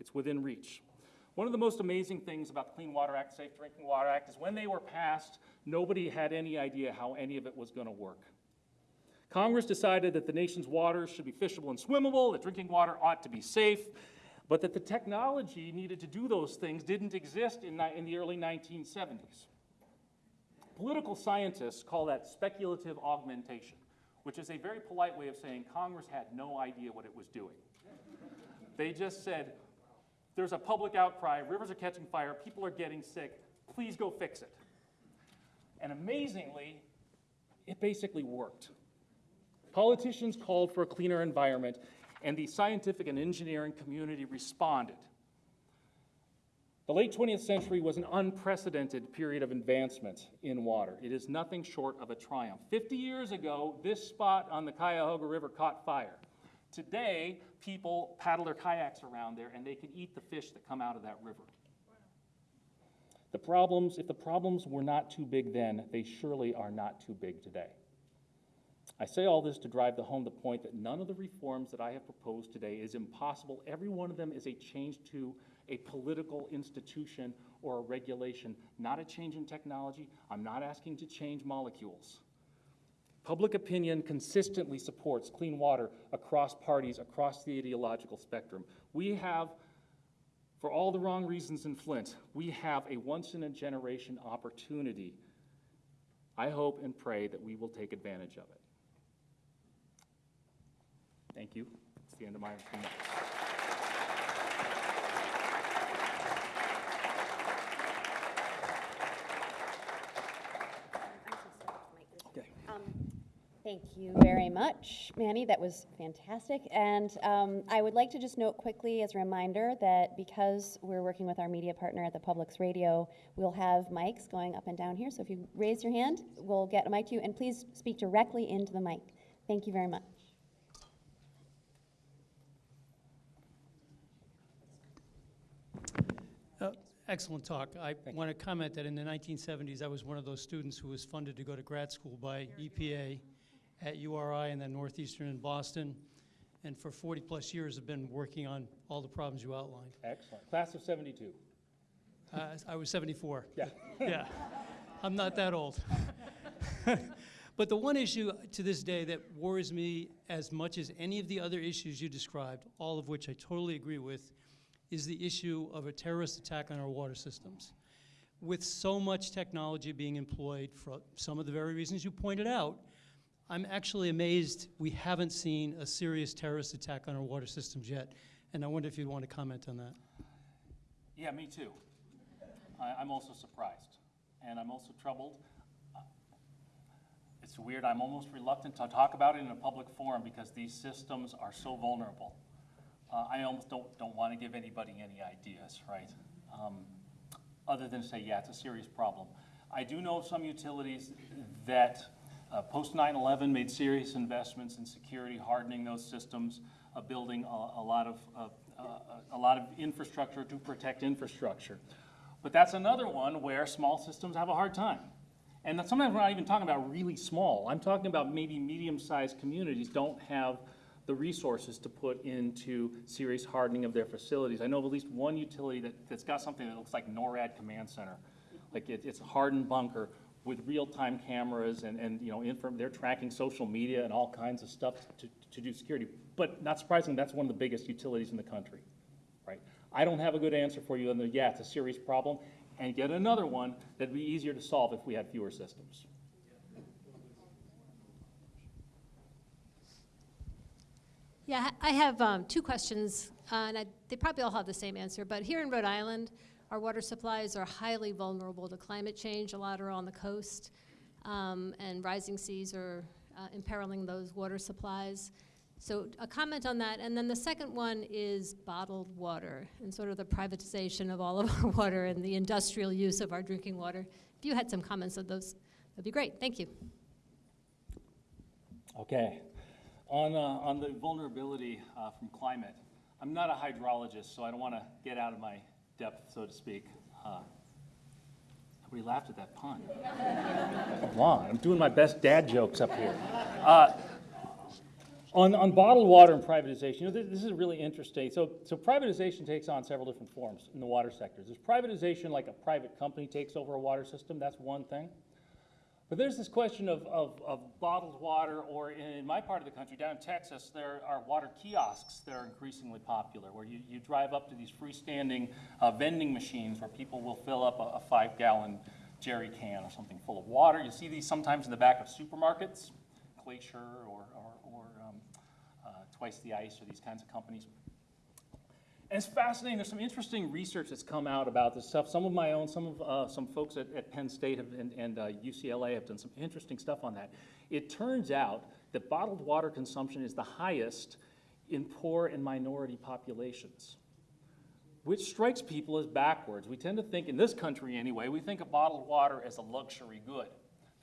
It's within reach. One of the most amazing things about the Clean Water Act, Safe Drinking Water Act, is when they were passed, nobody had any idea how any of it was going to work. Congress decided that the nation's waters should be fishable and swimmable, that drinking water ought to be safe, but that the technology needed to do those things didn't exist in, in the early 1970s. Political scientists call that speculative augmentation, which is a very polite way of saying Congress had no idea what it was doing. They just said, there's a public outcry, rivers are catching fire, people are getting sick, please go fix it. And amazingly, it basically worked. Politicians called for a cleaner environment, and the scientific and engineering community responded. The late 20th century was an unprecedented period of advancement in water. It is nothing short of a triumph. 50 years ago, this spot on the Cuyahoga River caught fire. Today, people paddle their kayaks around there and they can eat the fish that come out of that river. The problems, if the problems were not too big then, they surely are not too big today. I say all this to drive the home the point that none of the reforms that I have proposed today is impossible. Every one of them is a change to a political institution or a regulation, not a change in technology. I'm not asking to change molecules. Public opinion consistently supports clean water across parties, across the ideological spectrum. We have, for all the wrong reasons in Flint, we have a once in a generation opportunity. I hope and pray that we will take advantage of it. Thank you. It's the end of my remarks. Thank you very much, Manny. That was fantastic. And um, I would like to just note quickly as a reminder that because we're working with our media partner at the Public's Radio, we'll have mics going up and down here. So if you raise your hand, we'll get a mic to you. And please speak directly into the mic. Thank you very much. Uh, Excellent talk. I want to comment that in the 1970s, I was one of those students who was funded to go to grad school by EPA at URI and then Northeastern in Boston. And for 40-plus years, have been working on all the problems you outlined. Excellent. Class of 72. Uh, I was 74. Yeah. Yeah, I'm not that old. But the one issue to this day that worries me as much as any of the other issues you described, all of which I totally agree with, is the issue of a terrorist attack on our water systems. With so much technology being employed for some of the very reasons you pointed out, I'm actually amazed we haven't seen a serious terrorist attack on our water systems yet. And I wonder if you'd want to comment on that. Yeah, me too. I, I'm also surprised, and I'm also troubled. It's weird, I'm almost reluctant to talk about it in a public forum because these systems are so vulnerable. Uh, I almost don't, don't want to give anybody any ideas, right? Um, Other than say, yeah, it's a serious problem. I do know some utilities that, uh, post 9/11 made serious investments in security, hardening those systems, uh, building a, a lot of, uh, uh, a lot of infrastructure to protect infrastructure. But that's another one where small systems have a hard time. And sometimes we're not even talking about really small. I'm talking about maybe medium-sized communities don't have the resources to put into serious hardening of their facilities. I know of at least one utility that, that's got something that looks like NORAD Command Center. Like it, it's a hardened bunker with real-time cameras and, and, you know, inform, they're tracking social media and all kinds of stuff to, to do security. But not surprisingly, that's one of the biggest utilities in the country, right? I don't have a good answer for you, and yeah, it's a serious problem. And yet another one that'd be easier to solve if we had fewer systems. Yeah, I have um, two questions, uh, and I, they probably all have the same answer. But here in Rhode Island, our water supplies are highly vulnerable to climate change. A lot are on the coast, um, and rising seas are uh, imperiling those water supplies. So a comment on that. And then the second one is bottled water and sort of the privatization of all of our water and the industrial use of our drinking water. If you had some comments on those, that'd be great. Thank you. Okay. On, uh, on the vulnerability uh, from climate, I'm not a hydrologist, so I don't want to get out of my depth, so to speak. Uh, Nobody laughed at that pun. Come on, I'm doing my best dad jokes up here. Uh, on, on bottled water and privatization, you know, this, this is really interesting. So, so privatization takes on several different forms in the water sector. There's privatization like a private company takes over a water system, that's one thing. But there's this question of, of, of bottled water, or in my part of the country, down in Texas, there are water kiosks that are increasingly popular, where you, you drive up to these freestanding uh, vending machines where people will fill up a, a five gallon jerry can or something full of water. You see these sometimes in the back of supermarkets, Glacier or, or, or um, uh, Twice the Ice or these kinds of companies. And it's fascinating. There's some interesting research that's come out about this stuff. Some of my own, some of uh, some folks at, at Penn State have, and, and uh, UCLA have done some interesting stuff on that. It turns out that bottled water consumption is the highest in poor and minority populations, which strikes people as backwards. We tend to think, in this country anyway, we think of bottled water as a luxury good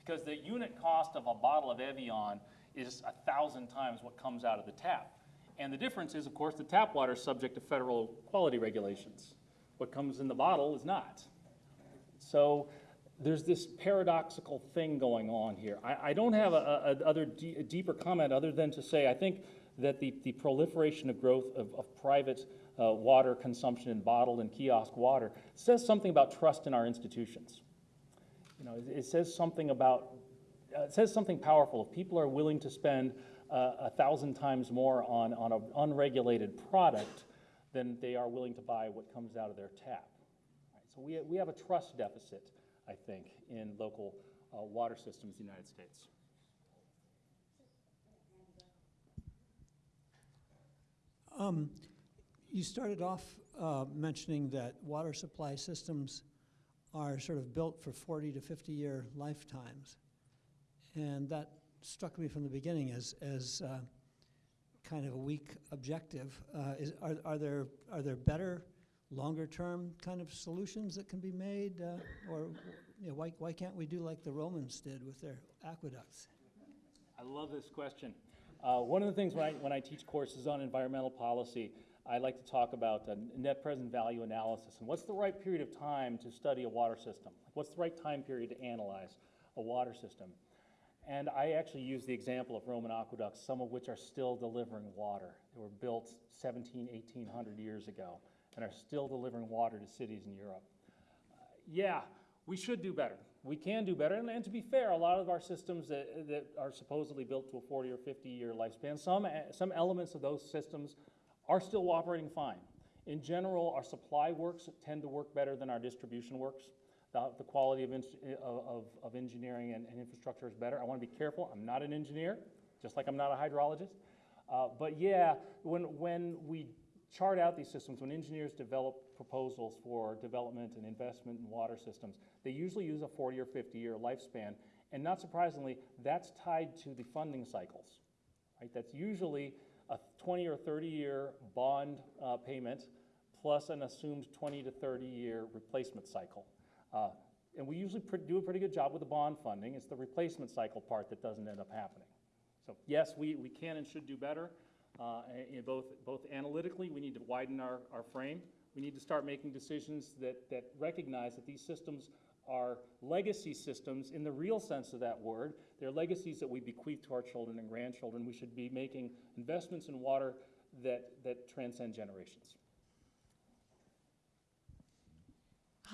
because the unit cost of a bottle of Evian is a thousand times what comes out of the tap. And the difference is, of course, the tap water is subject to federal quality regulations. What comes in the bottle is not. So there's this paradoxical thing going on here. I, I don't have a, a, other deeper comment other than to say I think that the, the proliferation of growth of, of private uh, water consumption in bottled and kiosk water says something about trust in our institutions. You know, it, it says something about, uh, it says something powerful. If people are willing to spend a thousand times more on, on an unregulated product than they are willing to buy what comes out of their tap. Right, So we, we have a trust deficit, I think, in local uh, water systems in the United States. Um, You started off uh, mentioning that water supply systems are sort of built for 40 to 50-year lifetimes. And that struck me from the beginning as, as uh, kind of a weak objective. Uh, is, are, are, there, are there better, longer-term kind of solutions that can be made? uh, Or you know, why, why can't we do like the Romans did with their aqueducts? I love this question. Uh, one of the things when I, when I teach courses on environmental policy, I like to talk about net present value analysis and what's the right period of time to study a water system? What's the right time period to analyze a water system? And I actually use the example of Roman aqueducts, some of which are still delivering water. They were built 17, 1800 years ago and are still delivering water to cities in Europe. Uh, yeah, we should do better. We can do better. And, and to be fair, a lot of our systems that, that are supposedly built to a 40 or 50 year lifespan, some, some elements of those systems are still operating fine. In general, our supply works tend to work better than our distribution works. The, the quality of, of, of engineering and, and infrastructure is better. I want to be careful. I'm not an engineer, just like I'm not a hydrologist. Uh, but yeah, when, when we chart out these systems, when engineers develop proposals for development and investment in water systems, they usually use a 40 or 50 year lifespan. And not surprisingly, that's tied to the funding cycles. Right? That's usually a 20 or 30 year bond uh, payment plus an assumed 20 to 30 year replacement cycle. Uh, and we usually do a pretty good job with the bond funding. It's the replacement cycle part that doesn't end up happening. So yes, we, we can and should do better. Uh, both, both analytically, we need to widen our, our frame. We need to start making decisions that, that recognize that these systems are legacy systems in the real sense of that word. They're legacies that we bequeath to our children and grandchildren. We should be making investments in water that, that transcend generations.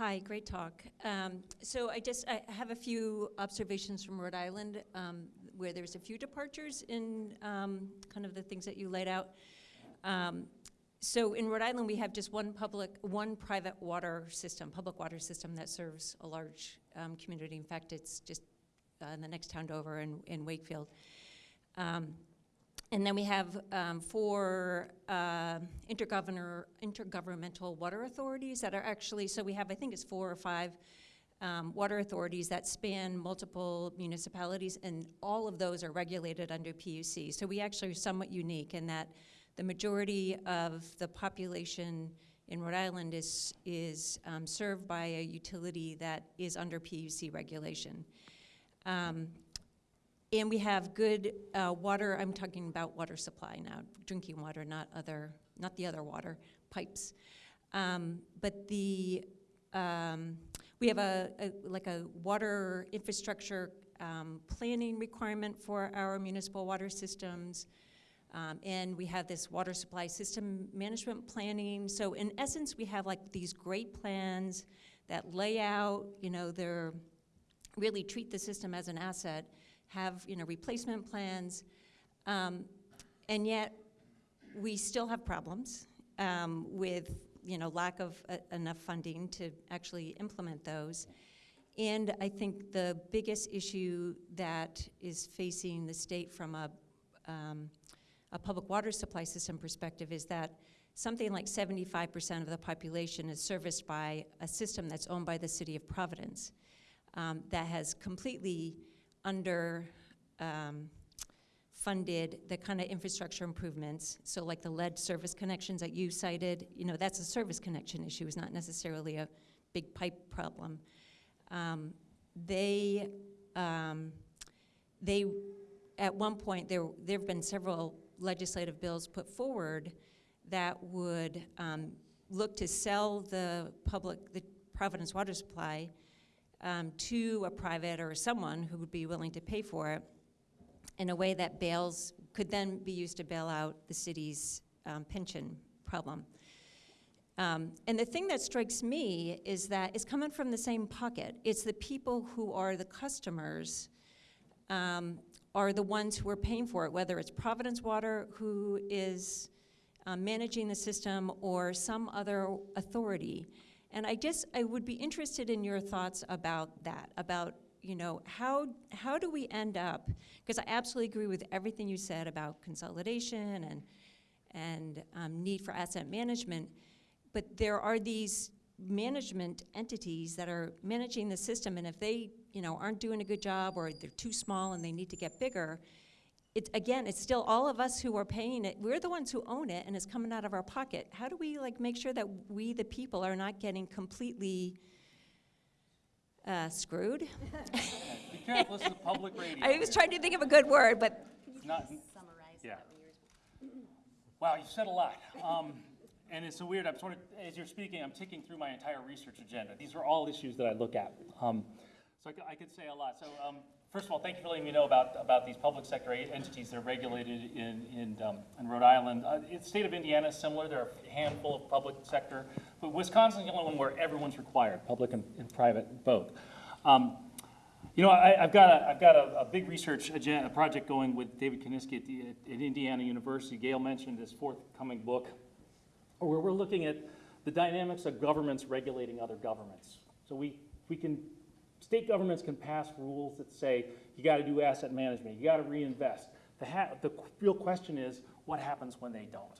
Hi, great talk. Um, so I just I have a few observations from Rhode Island um, where there's a few departures in um, kind of the things that you laid out. Um, so in Rhode Island, we have just one public, one private water system, public water system that serves a large um, community. In fact, it's just uh, in the next town over in, in Wakefield. And then we have um, four uh, intergovernor, intergovernmental water authorities that are actually, so we have, I think it's four or five um, water authorities that span multiple municipalities, and all of those are regulated under PUC. So we actually are somewhat unique in that the majority of the population in Rhode Island is, is um, served by a utility that is under PUC regulation. Um, and we have good uh, water, I'm talking about water supply now, drinking water, not other, not the other water, pipes. Um, but the, um, we have a, a, like a water infrastructure um, planning requirement for our municipal water systems. Um, and we have this water supply system management planning. So in essence, we have like these great plans that lay out, you know, they're really treat the system as an asset have, you know, replacement plans, um, and yet we still have problems um, with, you know, lack of uh, enough funding to actually implement those. And I think the biggest issue that is facing the state from a, um, a public water supply system perspective is that something like 75% of the population is serviced by a system that's owned by the city of Providence um, that has completely under um, funded the kind of infrastructure improvements. So like the lead service connections that you cited, you know, that's a service connection issue, it's not necessarily a big pipe problem. Um, they, um, they, at one point, there, there have been several legislative bills put forward that would um, look to sell the public, the Providence water supply um, to a private or someone who would be willing to pay for it in a way that bails, could then be used to bail out the city's um, pension problem. Um, and the thing that strikes me is that it's coming from the same pocket. It's the people who are the customers um, are the ones who are paying for it, whether it's Providence Water who is um, managing the system or some other authority. And I just, I would be interested in your thoughts about that, about, you know, how, how do we end up, because I absolutely agree with everything you said about consolidation and, and um, need for asset management, but there are these management entities that are managing the system, and if they, you know, aren't doing a good job or they're too small and they need to get bigger, it's, again, it's still all of us who are paying it. We're the ones who own it, and it's coming out of our pocket. How do we like make sure that we, the people, are not getting completely uh, screwed? Be careful, this is public radio. I was trying to think of a good word, but It's not, yeah. Wow, you said a lot. Um, and it's so weird, I'm sort of, as you're speaking, I'm ticking through my entire research agenda. These are all issues that I look at. Um, so I, could- I could say a lot. So, um, first of all, thank you for letting me know about, about these public sector entities that are regulated in, in, um, in Rhode Island. Uh, the state of Indiana is similar. There are a handful of public sector, but Wisconsin's the only one where everyone's required, public and, and private both. Um, you know, I, I've got a, I've got a, a big research agenda, a project going with David Konisky at, at Indiana University. Gail mentioned his forthcoming book, where we're looking at the dynamics of governments regulating other governments. So we, we can, state governments can pass rules that say, you gotta do asset management, you gotta reinvest. The the real question is, what happens when they don't?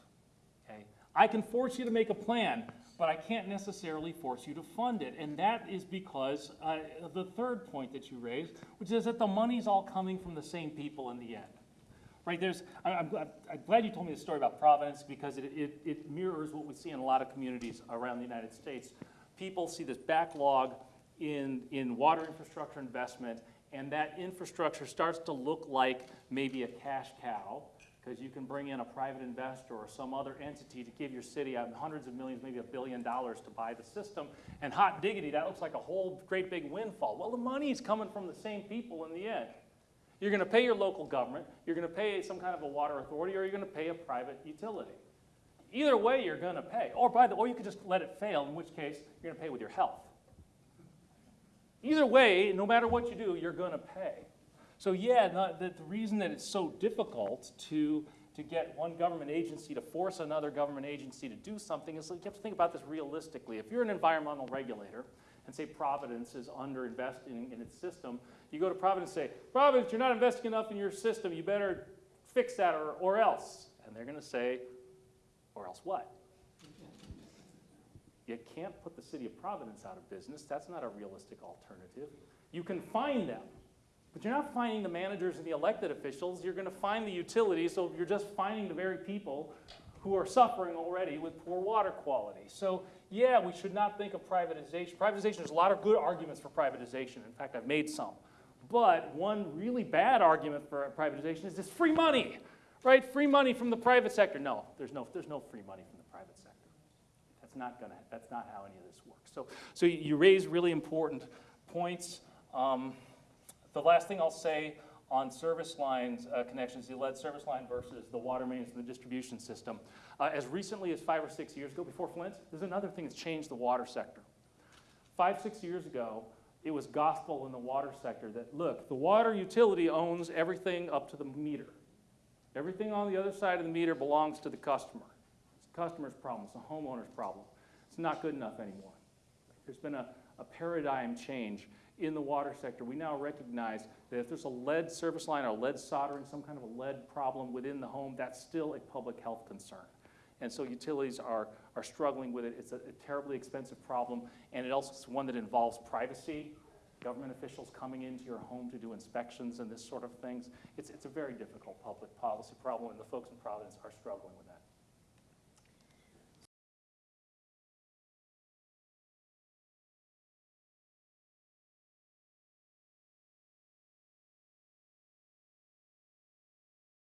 Okay? I can force you to make a plan, but I can't necessarily force you to fund it. And that is because uh, the third point that you raised, which is that the money's all coming from the same people in the end. Right, there's, I- I'm, glad- I'm glad you told me the story about Providence because it, it, it mirrors what we see in a lot of communities around the United States. People see this backlog in, in water infrastructure investment, and that infrastructure starts to look like maybe a cash cow, because you can bring in a private investor or some other entity to give your city hundreds of millions, maybe a billion dollars to buy the system. And hot diggity, that looks like a whole great big windfall. Well, the money's coming from the same people in the end. You're going to pay your local government, you're going to pay some kind of a water authority, or you're going to pay a private utility. Either way, you're going to pay. Or by the, or you could just let it fail, in which case you're going to pay with your health. Either way, no matter what you do, you're going to pay. So yeah, the, the reason that it's so difficult to to get one government agency to force another government agency to do something is like you have to think about this realistically. If you're an environmental regulator and say Providence is under investing in its system, you go to Providence and say, Providence, you're not investing enough in your system, you better fix that or, or else. And they're going to say, or else what? You can't put the city of Providence out of business. That's not a realistic alternative. You can find them, but you're not finding the managers and the elected officials. You're going to find the utilities, so you're just finding the very people who are suffering already with poor water quality. So, yeah, we should not think of privatization. Privatization, there's a lot of good arguments for privatization. In fact, I've made some. But one really bad argument for privatization is this free money, right? Free money from the private sector. No, there's no, there's no free money from. That's not gonna, that's not how any of this works. So, so you- raise really important points. Um, the last thing I'll say on service lines uh, connections, the lead service line versus the water mains and the distribution system. Uh, as recently as five or six years ago, before Flint, there's another thing that's changed the water sector. Five, six years ago, it was gospel in the water sector that, look, the water utility owns everything up to the meter. Everything on the other side of the meter belongs to the customer. Customer's problem, it's the homeowner's problem. It's not good enough anymore. There's been a, a paradigm change in the water sector. We now recognize that if there's a lead service line or lead soldering, some kind of a lead problem within the home, that's still a public health concern. And so utilities are, are struggling with it. It's a, a terribly expensive problem, and it also is one that involves privacy, government officials coming into your home to do inspections and this sort of things. It's, it's a very difficult public policy problem, and the folks in Providence are struggling with that.